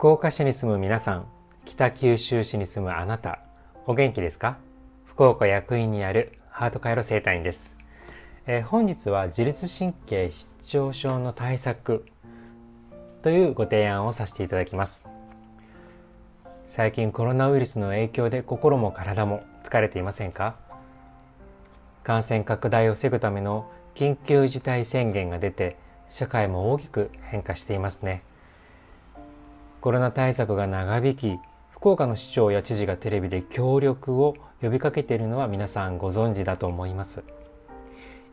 福岡市に住む皆さん北九州市に住むあなたお元気ですか？福岡役員にあるハート回路生態院です、えー、本日は自律神経失調症の対策というご提案をさせていただきます。最近コロナウイルスの影響で心も体も疲れていませんか？感染拡大を防ぐための緊急事態宣言が出て社会も大きく変化していますね。コロナ対策が長引き福岡の市長や知事がテレビで協力を呼びかけているのは皆さんご存知だと思います。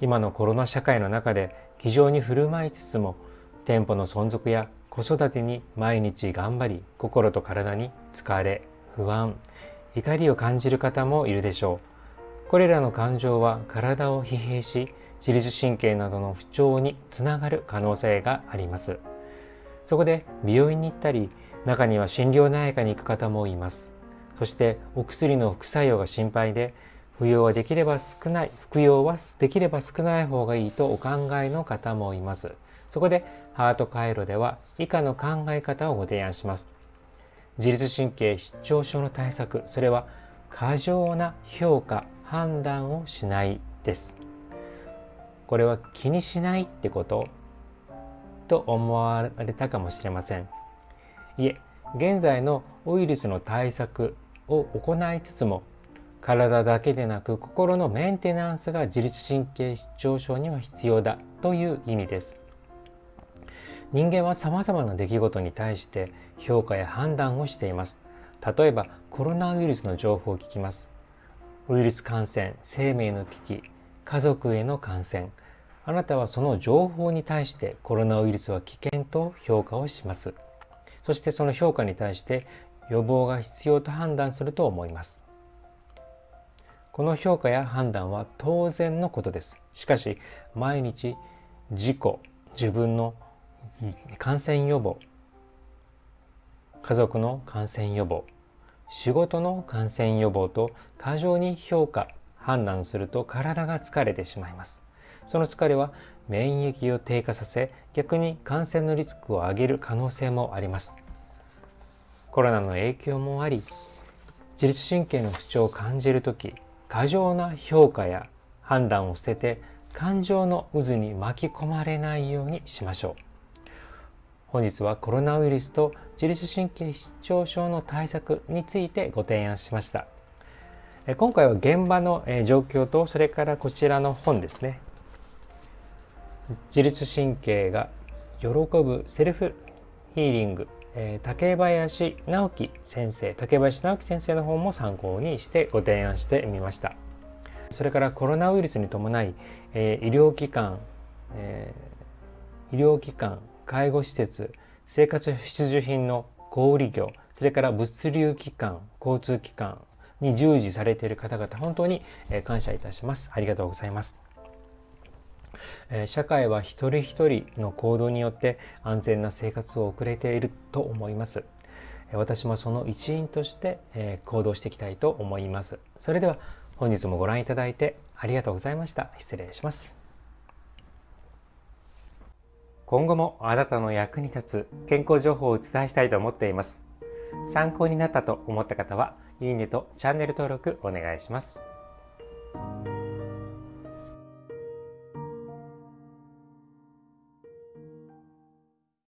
今のコロナ社会の中で気丈に振る舞いつつも店舗の存続や子育てに毎日頑張り心と体に疲れ不安怒りを感じる方もいるでしょう。これらの感情は体を疲弊し自律神経などの不調につながる可能性があります。そこで美容院に行ったり中には心療内科に行く方もいます。そしてお薬の副作用が心配で服用はできれば少ない服用はできれば少ない方がいいとお考えの方もいます。そこでハート回路では以下の考え方をご提案します。自律神経失調症の対策それは過剰な評価判断をしないです。これは気にしないってことと思われたかもしれません。いえ現在のウイルスの対策を行いつつも体だけでなく心のメンテナンスが自律神経失調症には必要だという意味です。人間は様々な出来事に対して評価や判断をしています。例えばコロナウイルスの情報を聞きます。ウイルス感染生命の危機家族への感染。あなたはその情報に対してコロナウイルスは危険と評価をします。そしてその評価に対して予防が必要と判断すると思います。この評価や判断は当然のことです。しかし毎日自己自分の感染予防家族の感染予防仕事の感染予防と過剰に評価判断すると体が疲れてしまいます。その疲れは免疫を低下させ逆に感染のリスクを上げる可能性もあります。コロナの影響もあり自律神経の不調を感じる時過剰な評価や判断を捨てて感情の渦に巻き込まれないようにしましょう。本日はコロナウイルスと自律神経失調症の対策についてご提案しました。今回は現場の状況とそれからこちらの本ですね。自律神経が喜ぶセルフヒーリング。え竹林直樹先生。竹林直樹先生の方も参考にしてご提案してみました。それからコロナウイルスに伴い、え医療機関、え医療機関介護施設生活必需品の小売業それから物流機関交通機関に従事されている方々本当に感謝いたします。ありがとうございます。社会は一人一人の行動によって安全な生活を送れていると思います。私もその一員として行動していきたいと思います。それでは本日もご覧いただいてありがとうございました。失礼します。今後もあなたの役に立つ健康情報をお伝えしたいと思っています。参考になったと思った方はいいねとチャンネル登録お願いします。